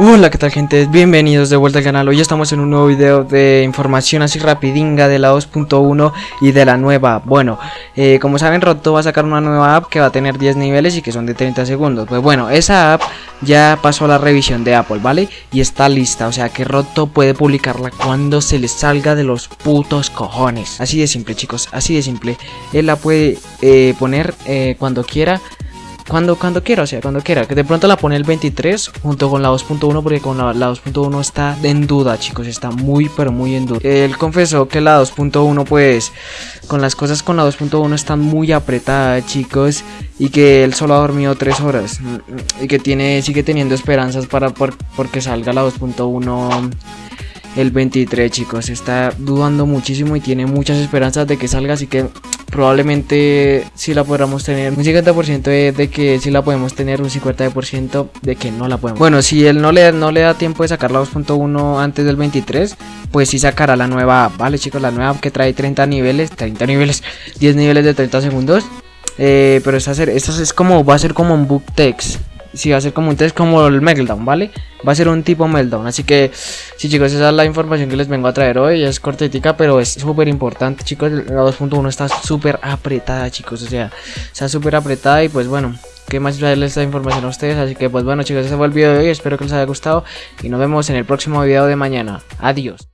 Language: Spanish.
Hola, ¿qué tal gente? Bienvenidos de vuelta al canal. Hoy estamos en un nuevo video de información así rapidinga de la 2.1 y de la nueva. Bueno, eh, como saben, Roto va a sacar una nueva app que va a tener 10 niveles y que son de 30 segundos. Pues bueno, esa app ya pasó a la revisión de Apple, ¿vale? Y está lista, o sea que Roto puede publicarla cuando se le salga de los putos cojones. Así de simple, chicos, así de simple. Él la puede eh, poner eh, cuando quiera cuando, cuando quiera, o sea, cuando quiera. Que de pronto la pone el 23 junto con la 2.1 porque con la, 2.1 está en duda, chicos. Está muy, pero muy en duda. Él confesó que la 2.1 pues con las cosas con la 2.1 están muy apretadas, chicos. Y que él solo ha dormido 3 horas. Y que tiene, sigue teniendo esperanzas para por, porque salga la 2.1 el 23 chicos está dudando muchísimo y tiene muchas esperanzas de que salga así que probablemente si la podamos tener un 50% de, que si la podemos tener un 50% de que no la podemos. Bueno si él no le, no le da tiempo de sacar la 2.1 antes del 23 pues sí sacará la nueva vale chicos la nueva que trae 30 niveles 30 niveles 10 niveles de 30 segundos. Eh, pero esta, esta es como va a ser como un book text si va a ser como un test como el Meltdown, ¿vale? Va a ser un tipo Meltdown. Así que, sí, chicos, esa es la información que les vengo a traer hoy. Es cortetica, pero es súper importante, chicos. La 2.1 está súper apretada, chicos. O sea, está súper apretada. Y pues bueno, ¿qué más traerles esta información a ustedes? Así que, pues bueno, chicos, ese fue el video de hoy. Espero que les haya gustado. Y nos vemos en el próximo video de mañana. Adiós.